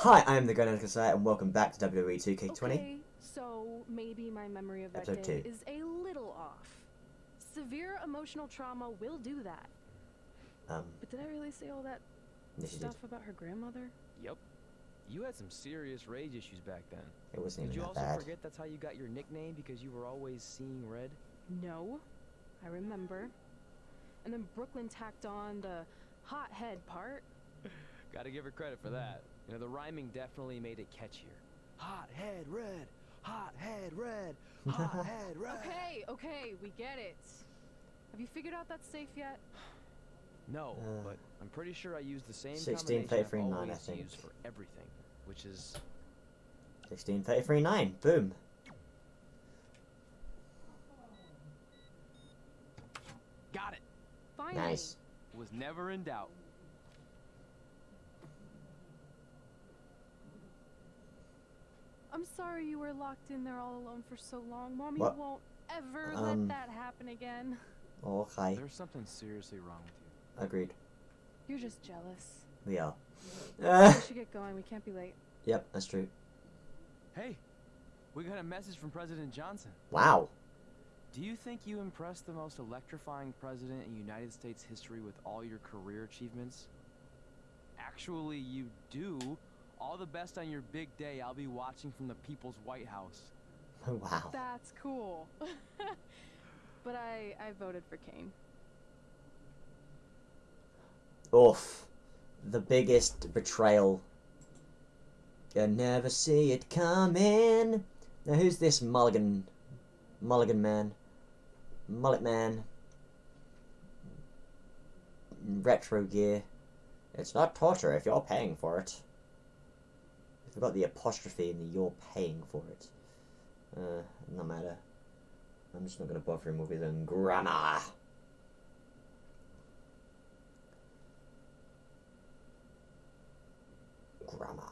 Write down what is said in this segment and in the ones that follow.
Hi, I am the Grand Sire, and welcome back to WWE 2K20. Okay, so maybe my memory of that Episode day two. is a little off. Severe emotional trauma will do that. Um, But did I really say all that yes, stuff about her grandmother? Yep. You had some serious rage issues back then. It wasn't Did even you that also bad. forget that's how you got your nickname because you were always seeing red? No, I remember. And then Brooklyn tacked on the hot head part. Gotta give her credit for that. You know, the rhyming definitely made it catchier. Hot head red, hot head red, hot head red. Okay, okay, we get it. Have you figured out that safe yet? No, Uh, but I'm pretty sure I used the same 16, combination 33, I've 9, I always think. used for everything, which is 16, 33, 9. Boom. got it. Finally. Nice. Was never in doubt. I'm sorry you were locked in there all alone for so long. Mommy What? won't ever Um, let that happen again. Okay. There's something seriously wrong with you. Agreed. You're just jealous. We are. we should get going. We can't be late. yep, that's true. Hey, we got a message from President Johnson. Wow. Do you think you impressed the most electrifying president in United States history with all your career achievements? Actually, you do. All the best on your big day. I'll be watching from the People's White House. wow. That's cool. but I I voted for Kane. Oof. The biggest betrayal. You never see it coming. Now, who's this Mulligan? Mulligan man? Mullet man? Retro gear. It's not torture if you're paying for it. I forgot the apostrophe in the you're paying for it. Uh, no matter. I'm just not gonna bother him with his own grammar. Grammar.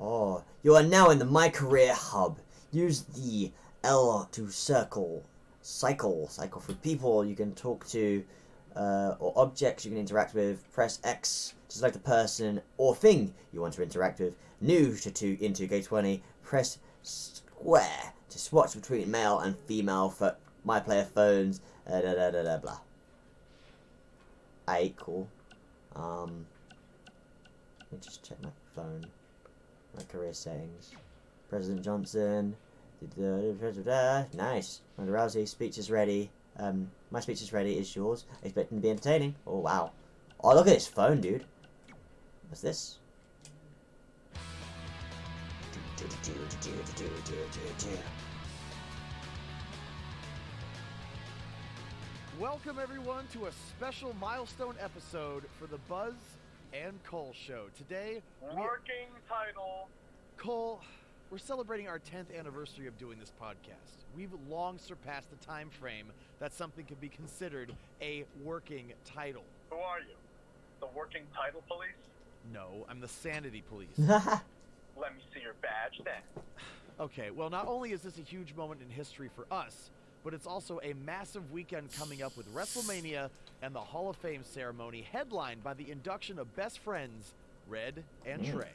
Oh, you are now in the My Career Hub. Use the L to circle, cycle, cycle for people you can talk to, uh, or objects you can interact with. Press X to select the person or thing you want to interact with. New to two in 2K20. Press square to swatch between male and female for my player phones. Uh, da, da, da, da, blah. Aight, cool. Um, let me just check my phone. My career settings. President Johnson. Da-da-da-da-da. Nice. Ronda Rousey, speech is ready. Um, my speech is ready. Is yours? Expecting to be entertaining. Oh, wow. Oh, look at this phone, dude. What's this? Welcome everyone to a special milestone episode for the Buzz and Cole show. Today, Working title. Cole, we're celebrating our 10th anniversary of doing this podcast. We've long surpassed the time frame that something could be considered a working title. Who are you? The working title police? No, I'm the sanity police. Let me see your badge then. Okay, well, not only is this a huge moment in history for us, but it's also a massive weekend coming up with WrestleMania and the Hall of Fame ceremony, headlined by the induction of best friends Red and Mm. Trey.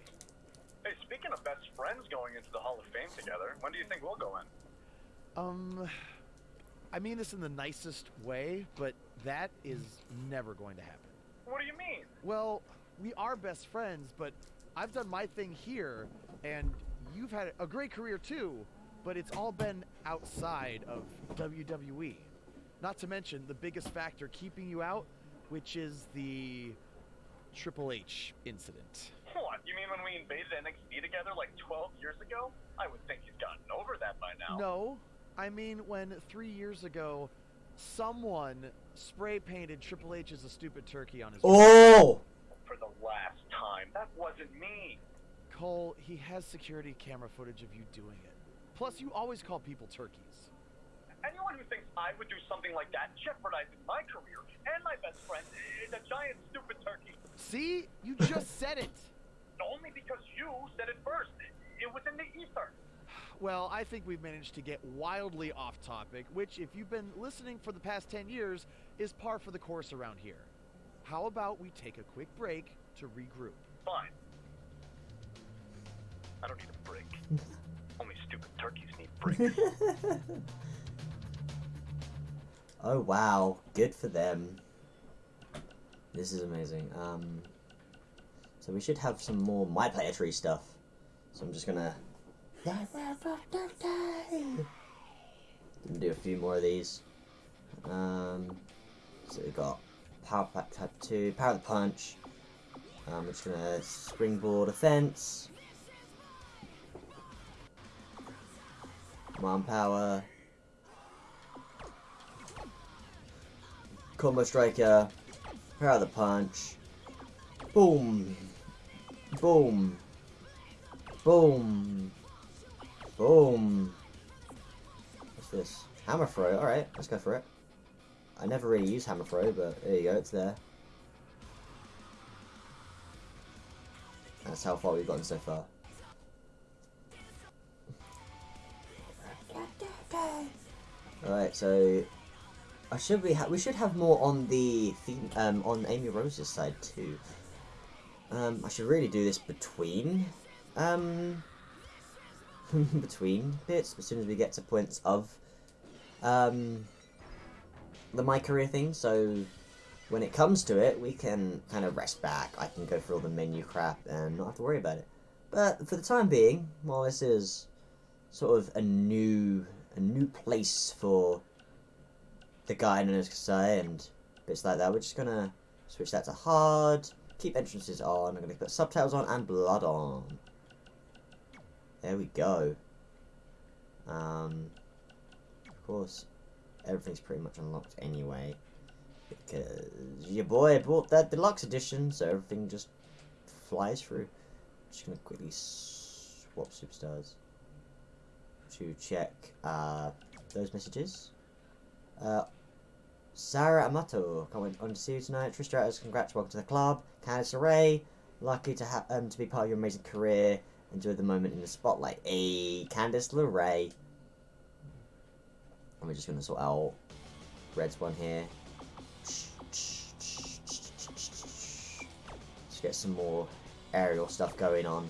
Hey, speaking of best friends going into the Hall of Fame together, when do you think we'll go in? Um, I mean this in the nicest way, but that is never going to happen. What do you mean? Well, we are best friends, but I've done my thing here, and you've had a great career too, but it's all been outside of WWE. Not to mention the biggest factor keeping you out, which is the Triple H incident. What? You mean when we invaded NXT together like 12 years ago? I would think he's gotten over that by now. No, I mean when three years ago, someone spray painted Triple H as a stupid turkey on his. oh! For the last time. That wasn't me. Cole, he has security camera footage of you doing it. Plus, you always call people turkeys. Anyone who thinks I would do something like that jeopardizes my career and my best friend is a giant stupid turkey. See? You just said it. Only because you said it first. It was in the ether. Well, I think we've managed to get wildly off topic, which, if you've been listening for the past 10 years, is par for the course around here. How about we take a quick break, to regroup. Fine. I don't need a break. Only stupid turkeys need breaks. oh wow, good for them. This is amazing. Um, so we should have some more My Player Tree stuff. So I'm just gonna do a few more of these. Um, so we've got Power Pack Type 2, Power the Punch. Um, we're just gonna springboard offense. Command Power. Combo Striker. Power the Punch. Boom. Boom. Boom. Boom. What's this? Hammer throw. Alright, let's go for it. I never really use hammer throw, but there you go, it's there. That's how far we've gotten so far. Alright, so I should we we should have more on the um on Amy Rose's side too. Um I should really do this between um between bits as soon as we get to points of um the my career thing. So when it comes to it we can kind of rest back. I can go through all the menu crap and not have to worry about it. But for the time being while this is sort of a new a new place for the guy known as Kasai and bits like that we're just gonna switch that to hard keep entrances on I'm gonna put subtitles on and blood on there we go um, of course everything's pretty much unlocked anyway. Because your boy bought that deluxe edition, so everything just flies through. I'm Just gonna quickly swap superstars to check uh, those messages. Uh, Sara Amato, coming on to see you tonight. Trish congrats, welcome to the club. Candice LeRae, lucky to have um, to be part of your amazing career. Enjoy the moment in the spotlight. Hey, Candice LeRae. And we're just to sort out Red's one here. Let's get some more aerial stuff going on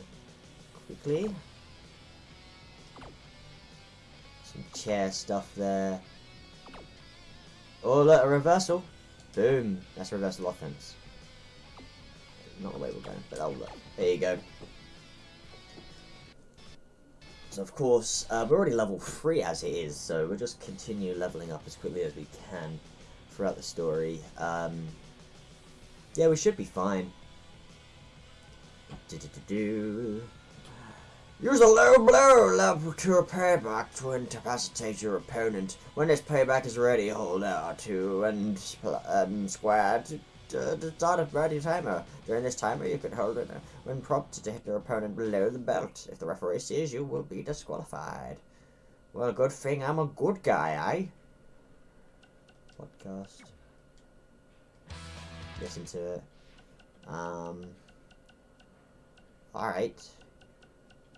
quickly. Some chair stuff there. Oh, look, a reversal. Boom. That's a reversal offense. Not the way we're going, but oh, look. There you go. So of course, uh, we're already level 3 as it is, so we'll just continue leveling up as quickly as we can throughout the story. Um, yeah, we should be fine. Do -do -do Use a low blow level to payback to incapacitate your opponent. When this payback is ready, hold R2 and um, square to uh, the start of ready timer. During this timer, you can hold it when prompted to hit your opponent below the belt. If the referee sees you, will be disqualified. Well, good thing I'm a good guy, eh? Podcast. Listen to it. Um. Alright.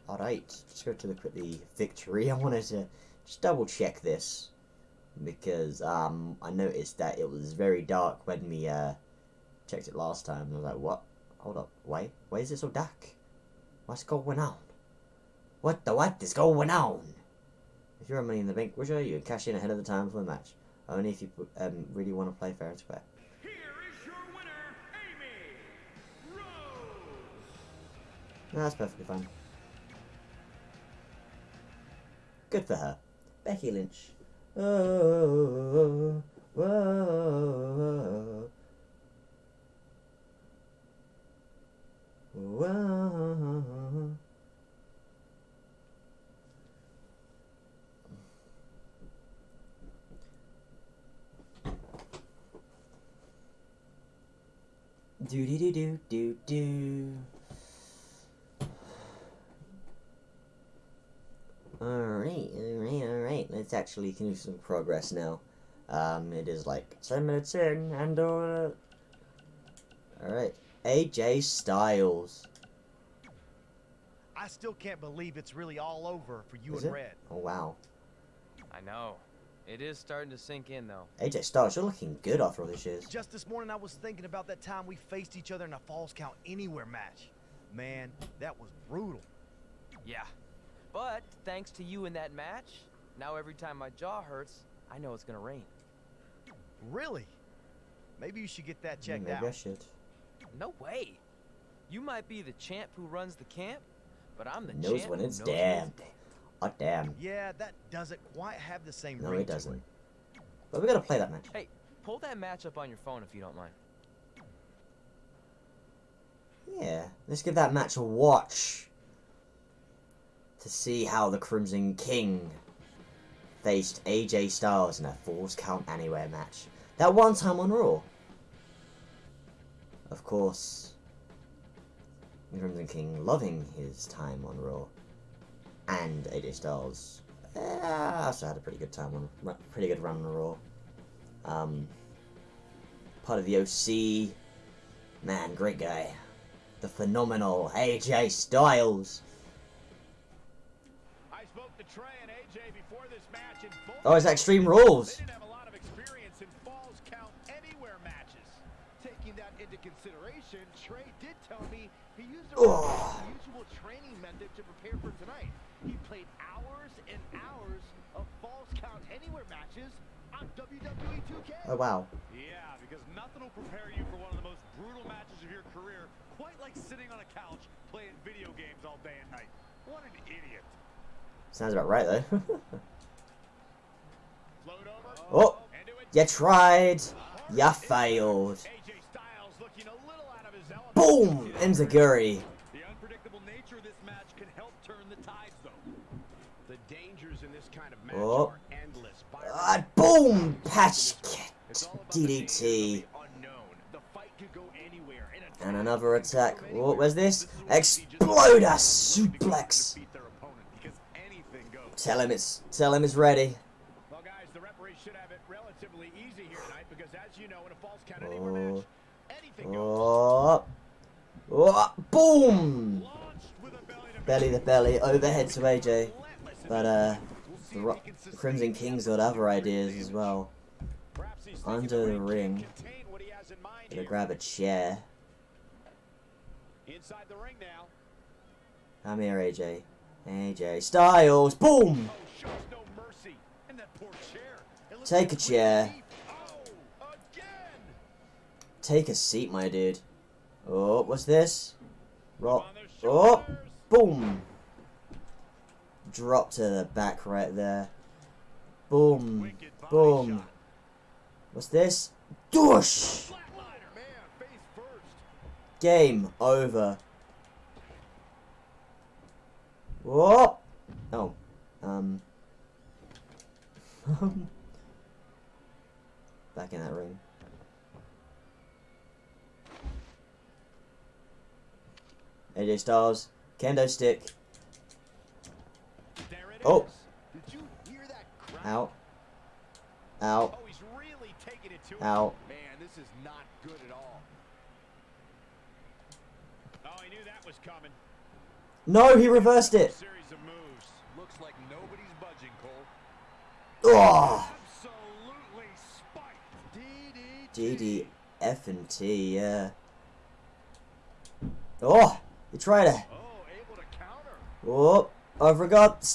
Alright. Just go to the quickly victory. I wanted to just double check this. Because um, I noticed that it was very dark when we uh, checked it last time. I was like, what? Hold up. Wait. Why is it so dark? What's going on? What the what is going on? If you're a Money in the Bank wisher, you can cash in ahead of the time for the match. Only if you um, really want to play fair and square. Here is your winner, Amy Rose. No, that's perfectly fine. Good for her. Becky Lynch. Oh, whoa, whoa. Do do do do do do. Alright, alright, alright. Let's actually do some progress now. Um, it is like 10 minutes in, and uh, Alright. AJ Styles. I still can't believe it's really all over for you Is and it? Red. Oh, wow. I know. It is starting to sink in, though. AJ Styles, you're looking good after all these years. Just this morning, I was thinking about that time we faced each other in a Falls Count Anywhere match. Man, that was brutal. Yeah. But thanks to you in that match, now every time my jaw hurts, I know it's gonna rain. Really? Maybe you should get that Yeah, checked maybe I out. should. No way. You might be the champ who runs the camp, but I'm the Knows champ when it's knows damn. it's Oh damn. Yeah, that doesn't quite have the same No, it doesn't. But we gotta play that match. Hey, pull that match up on your phone if you don't mind. Yeah, let's give that match a watch to see how the Crimson King faced AJ Styles in a Falls Count Anywhere match. That one time on Raw. Of course, the Crimson King loving his time on Raw, and AJ Styles eh, also had a pretty good time on, pretty good run on Raw. Um, part of the OC, man, great guy the phenomenal AJ Styles. I spoke to Trey and AJ before this match, and both Oh, it's Extreme Rules. Taking that into consideration, Trey did tell me he used a Oh. rather unusual training method to prepare for tonight. He played hours and hours of Falls Count Anywhere matches on WWE 2K. Oh wow. Yeah, because nothing will prepare you for one of the most brutal matches of your career, quite like sitting on a couch playing video games all day and night. What an idiot. Sounds about right though. Float over. oh, Into you tried. You failed. Boom! Enziguri. The unpredictable nature of this match can help turn the tides, though. The dangers in this kind of match Oh. are endless. Ah, boom! Patch It's all about the danger of DDT. the fight could go anywhere. And, a And draw another attack. Oh, anywhere. where's this? is what Exploder suplex. defeat their opponent, because anything goes. Tell him it's tell him it's ready. Well, guys, the referee should have it relatively easy here tonight because, as you know, in a Falls Count Anywhere Oh. match, anything goes. Oh. Oh, boom! Launched with a belly to Belly overhead to AJ. But uh, the Ro- he can sustain Crimson King's got other ideas as well. Perhaps he's thinking Under the ring. contain what he has in mind Gonna grab a chair. Inside the ring now. Come here, AJ. AJ Styles. Boom! Oh, shows no mercy. And that poor chair. It looks Take a chair. Oh. Take a seat, my dude. Oh, what's this? Rock. Oh, boom! Drop to the back right there. Boom. Boom. What's this? First. Game over. Whoa! Oh. Um. Back in that ring. AJ Styles. Kendo stick. Oh. Did you hear that? Out. Out. Oh, he's really taking it to him. Out. Man, this is not good at all. Oh, he knew that was coming. No, he reversed it. Series of moves. Looks like nobody's budging, Cole. Oh! Absolutely spiked. DDT. DD F and T, yeah. Oh! He try to. Oh! I forgot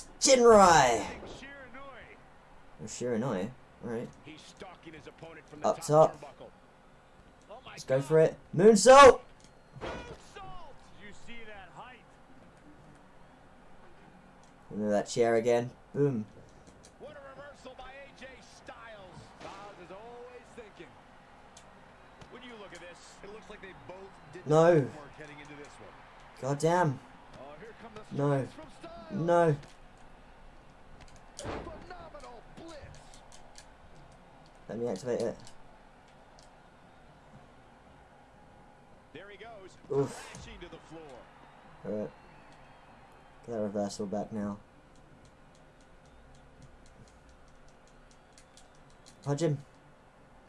opponent from the Up top, Let's go for it. Moonsault! You? Into that chair again. Boom. What a reversal by AJ Styles. Styles is always thinking. When you look at this, it looks like they both did No. their homework heading into this one. God damn. Oh, here come the No. strikes from Styles. No. Let me activate it. There he goes, Oof. to the floor. Alright. Get that reversal back now. Punch him.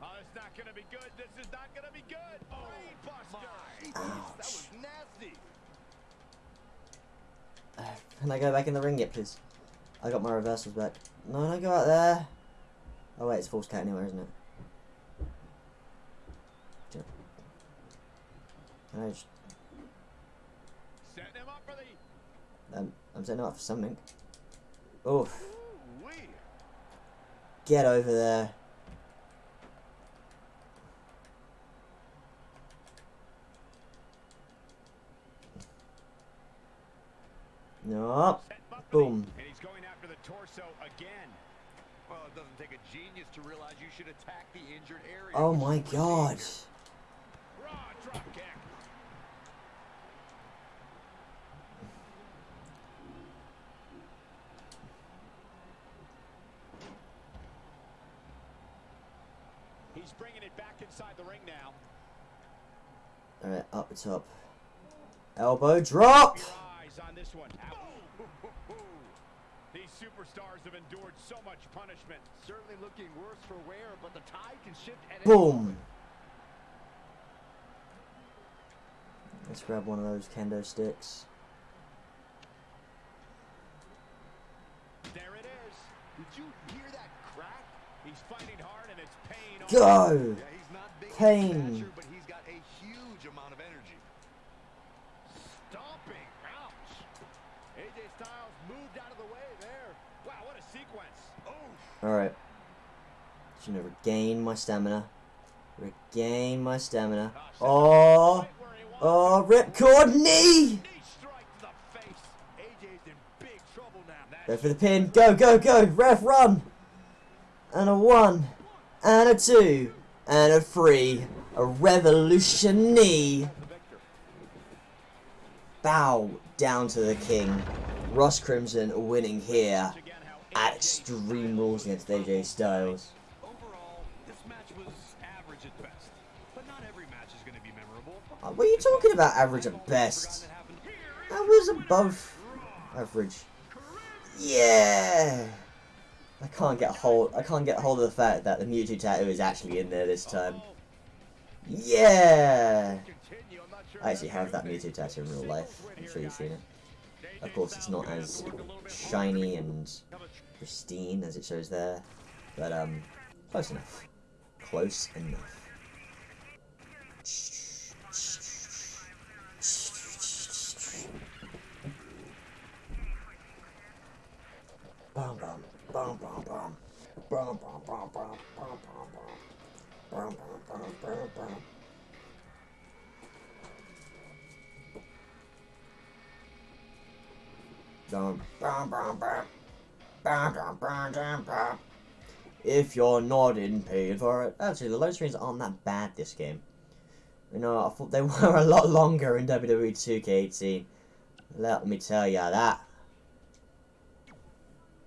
Oh, it's not gonna be good. This is not gonna be good. Oh, Buster. That was nasty. Can I go back in the ring yet, please? I got my reversals back. No, don't go out there. Oh wait, it's Falls Count Anywhere, isn't it? Can I just, Setting him up for the. um, I'm setting up for something. Oof. Get over there. Buckley, Boom. And he's going after the torso again. Well, it doesn't take a genius to realize you should attack the injured area. Oh my god. Raw. He's bringing it back inside the ring now. Alright, up the top. Elbow drop! This one. Ow. These superstars have endured so much punishment. Certainly looking worse for wear, but the tide can shift at Boom! Let's grab one of those kendo sticks. There it is. Did you hear that crack? He's fighting hard and it's pain. all Go! Yeah, he's not big in Pain. stature, but he's got a huge amount of energy. Stomping. Ouch. AJ Styles moved out of the way there. Wow, what a sequence. Oh. Alright. Just gonna regain my stamina. Regain my stamina. Oh! Oh, ripcord knee! Go for the pin. Go, go, go! Ref, run! And a one. And a two. And a three. A revolution knee. Bow down to the king. Ross Crimson winning here Extreme Rules against AJ Styles. Overall, this match was average at best. But not every match is going to be memorable. Uh, What are you talking about, average at best? That was above average. Yeah! I can't get hold. I can't get hold of the fact that the Mewtwo tattoo is actually in there this time. Yeah! I actually have that Mewtwo tattoo in real life. I'm sure you've seen it. Of course, it's not as shiny and pristine as it shows there, but um, close enough. Close enough. Bum bum bum bum bum bum bum bum bum bum bum bum bum bum bum bum bum. Bum, bum, If you're not in paid for it. Actually, the load screens aren't that bad this game. You know, I thought they were a lot longer in WWE 2K18. Let me tell you that.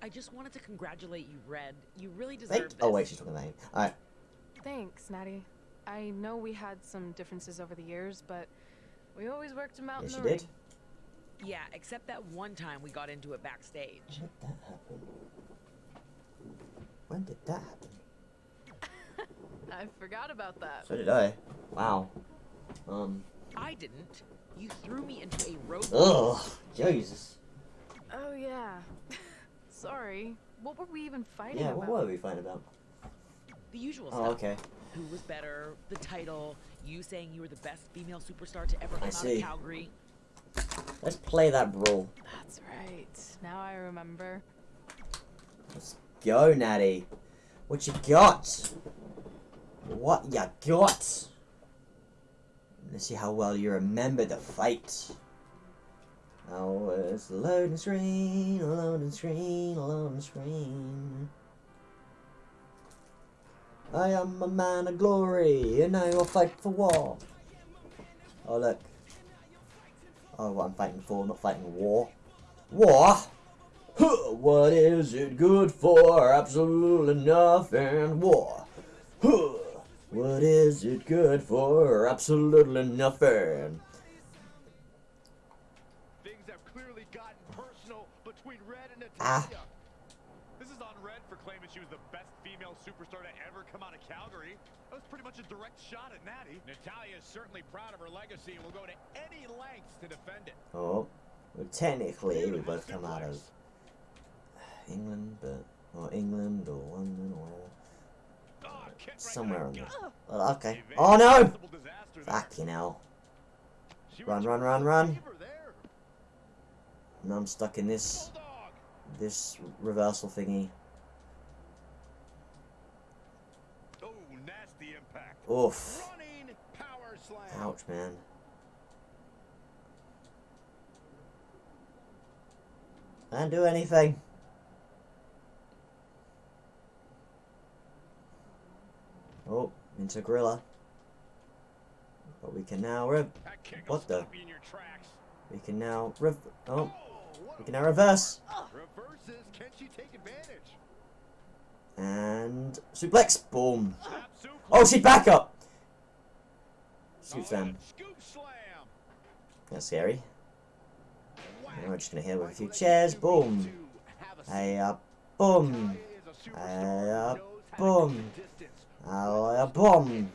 I just wanted to congratulate you, Red. You really deserve Thank- this. oh wait, she's talking about him. Alright, Thanks, Natty. I know we had some differences over the years, but we always worked them out yes in she the did. Yeah, except that one time we got into it backstage. When did that happen? When did that happen? I forgot about that. So did I. Wow. Um. I didn't. You threw me into a road. Ugh. Jesus. Oh yeah. Sorry. What were we even fighting Yeah, about? what were we fighting about? The usual Oh, stuff. okay. Who was better? The title. You saying you were the best female superstar to ever come out see. of Calgary. Let's play that brawl. That's right. Now I remember. Let's go, Natty. What you got? What you got? Let's see how well you remember the fight. Oh, it's a loading screen, a loading screen, a loading screen. I am a man of glory, and I will fight for war. Oh, look. Oh, what I'm fighting for, not fighting war. War? Huh, What is it good for? Absolutely nothing. War. Huh, What is it good for? Absolutely nothing. Things have clearly gotten personal between Red and Ah. Natalya. This is on Red for claiming she was the best female superstar to ever come out of Calgary. That was pretty much a direct shot at Natty. Natalya is certainly proud of her legacy and will go to any lengths to defend it. Oh, well, technically we both come out of England, but or England or London or whatever. Ah, somewhere to on the there. gut. Well, okay. Oh no! possible disaster there. Fucking hell. Run, run, run, run. favor there. Now I'm stuck in this Bulldog. This reversal thingy. Oh, nasty impact. Oof. Running power slam. Ouch, man. Can't do anything. Oh, into Gorilla. But we can now rev. That kick will What the? stop you in your tracks. We can now rev. Oh, Oh, we can now reverse. Reverses. Can she take advantage? And suplex. Boom. Oh, she back up. Shoot them. That's scary. And we're just gonna hit with a few chairs. Boom. Hey uh, up. Boom. Hey up. Uh, boom. Hey uh, up. Boom.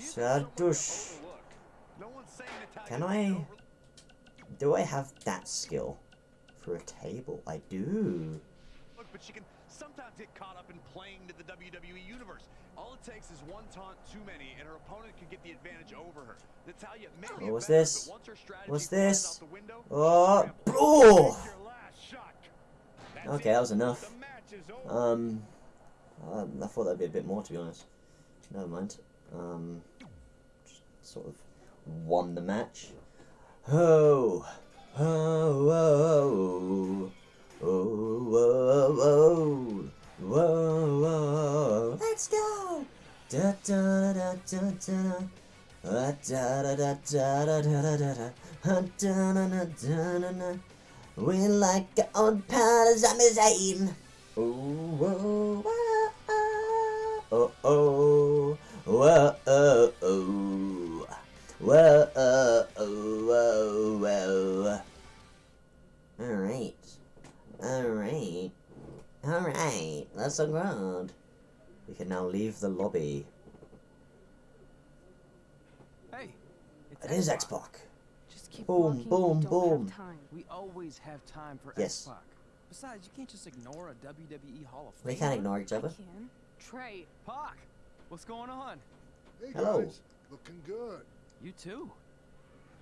Sadush. Can I? Do I have that skill for a table? I do. Look, but she can sometimes get caught up in playing to the WWE universe. All it takes is one taunt too many, and her opponent could get the advantage over her. Natalya may What was this? but once her strategy What's this? Oh, oh. Take your last shot. That's Okay, that was enough. The match is over. Um, um, I thought that'd be a bit more, to be honest. Never mind. Um, just sort of won the match. Oh, oh, oh, oh, oh, oh, whoa, whoa, let's go. Da da da da da. Da da da da da da da da da. Da da da da. We like our own parmesan. Oh, oh, oh, oh, oh, oh, oh, whoa, oh, oh, Uh, oh, whoa. All right, all right, all right. That's so ground. We can now leave the lobby. Hey, it's It is X-Pac. X-Pac. Just keep Boom, walking boom, boom. Have time. We always have time for Yes. X-Pac. Besides, you can't just ignore a WWE Hall of Fame. We can't ignore each I other. can. Trey, Pac, what's going on? Hey Hello. guys, looking good. You too.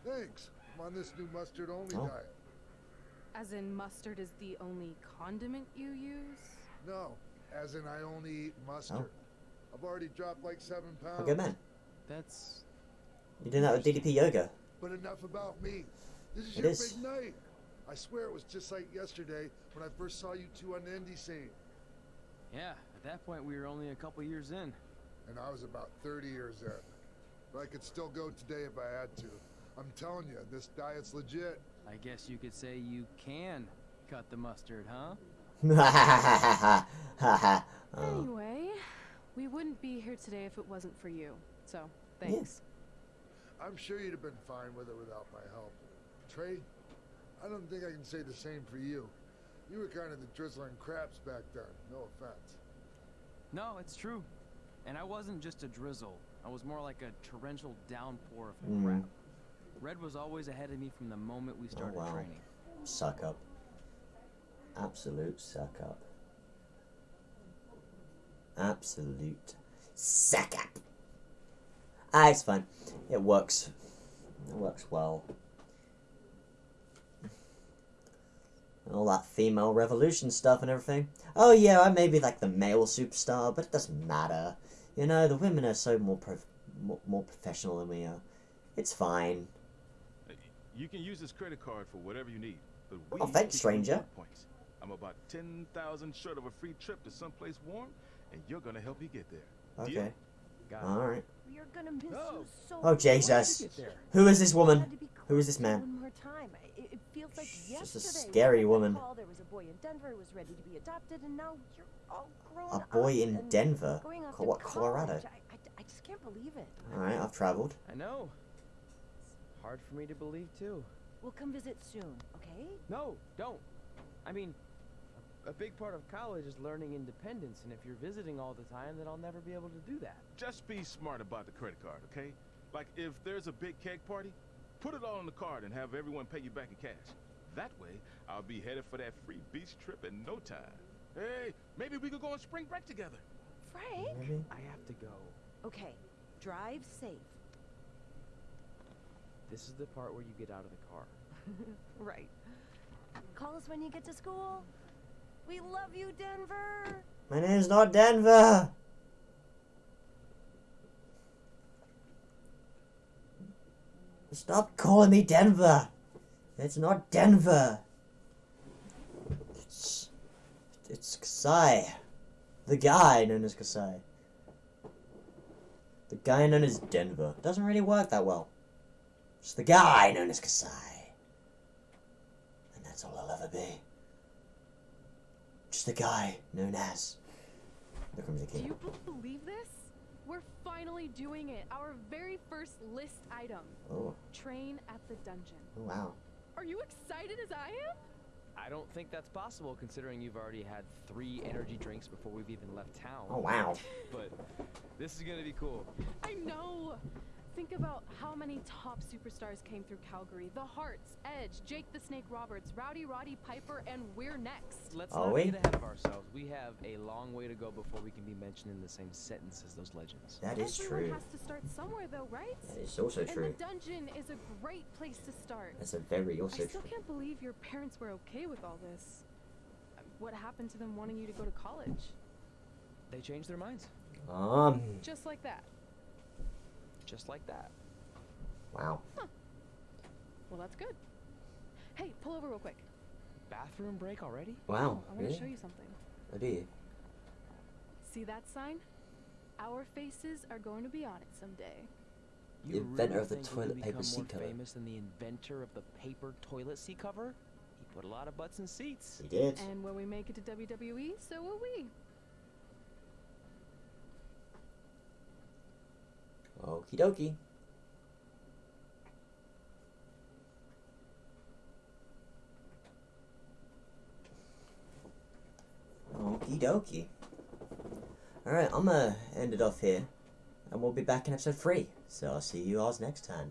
Thanks. I'm on this new mustard only Oh. diet. as in mustard is the only condiment you use? No, as in I only eat mustard. Oh. I've already dropped like seven pounds. Good man. That's You're doing that with DDP Yoga. But enough about me. This is It your is. big night. I swear it was just like yesterday when I first saw you two on the indie scene. yeah. At that point, we were only a couple years in. And I was about 30 years in. But I could still go today if I had to. I'm telling you, this diet's legit. I guess you could say you can cut the mustard, huh? Anyway, we wouldn't be here today if it wasn't for you. So, thanks. I'm sure you'd have been fine with it without my help. Trey, I don't think I can say the same for you. You were kind of the drizzling craps back then. No offense. No, it's true. And I wasn't just a drizzle. I was more like a torrential downpour of Mm. crap. Red was always ahead of me from the moment we started wow. training. Suck up. Absolute suck up. Absolute suck up. Ah, it's fine. It works. It works well. And all that female revolution stuff and everything. Oh yeah, I may be like the male superstar, but it doesn't matter. You know, the women are so more prof- more, more professional than we are. It's fine. You can use this credit card for whatever you need. But we Oh, thanks, stranger. Points. I'm about 10,000 short of a free trip to someplace warm, and you're gonna help me get there. Okay. Got it. Oh Jesus! Who is this woman? Who is this man? She's a scary woman. A boy in Denver? What, Colorado? I just can't believe it. Alright, I've traveled. I know. It's hard for me to believe, too. We'll come visit soon, okay? No, don't. I mean, a, a big part of college is learning independence, and if you're visiting all the time, then I'll never be able to do that. Just be smart about the credit card, okay? Like if there's a big keg party, put it all on the card and have everyone pay you back in cash. That way, I'll be headed for that free beach trip in no time. Hey, maybe we could go on spring break together. Frank. Maybe. I have to go. Okay, drive safe. This is the part where you get out of the car. right. Call us when you get to school. We love you, Denver. My name's not Denver. Stop calling me Denver. It's not Denver. It's it's Kasai. The guy known as Kasai. The guy known as Denver. Doesn't really work that well. It's the guy known as Kasai. And that's all I'll ever be. Just the guy known as. Look at me, the Do you b- believe this? We're finally doing it. Our very first list item. Oh, Train at the dungeon. oh wow. Are you excited as I am? I don't think that's possible considering you've already had three energy drinks before we've even left town. Oh wow. But this is gonna be cool. I know. Think about how many top superstars came through Calgary. The Hearts, Edge, Jake the Snake Roberts, Rowdy Roddy Piper, and we're next. Let's Are not we? get ahead of ourselves. We have a long way to go before we can be mentioned in the same sentence as those legends. That is Everyone true. has to start somewhere though, right? That is also and true. the dungeon is a great place to start. That's a very also I still true. can't believe your parents were okay with all this. What happened to them wanting you to go to college? They changed their minds. Um. Just like that. Just like that. Wow. Well, that's good. Hey, pull over real quick. Bathroom break already? Wow. Oh, I want to Really? show you something. I do. See that sign? Our faces are going to be on it someday. The You inventor really of the toilet paper seat more cover. famous than the inventor of the paper toilet seat cover? He put a lot of butts in seats. He did. And when we make it to WWE, so will we. Okie dokie. Okie dokie. Alright, I'm gonna end it off here. And we'll be back in episode 3. So I'll see you all next time.